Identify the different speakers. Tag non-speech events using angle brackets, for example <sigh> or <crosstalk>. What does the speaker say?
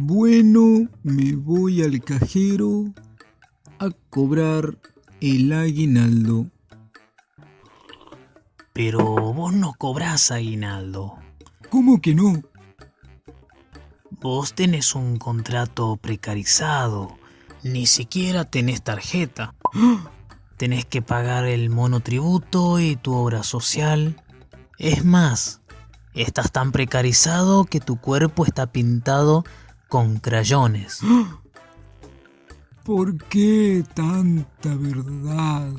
Speaker 1: Bueno, me voy al cajero a cobrar el aguinaldo.
Speaker 2: Pero vos no cobrás aguinaldo.
Speaker 1: ¿Cómo que no?
Speaker 2: Vos tenés un contrato precarizado. Ni siquiera tenés tarjeta. <gasps> Tenés que pagar el monotributo y tu obra social. Es más, estás tan precarizado que tu cuerpo está pintado con crayones. <gasps>
Speaker 1: ¿Por qué tanta verdad?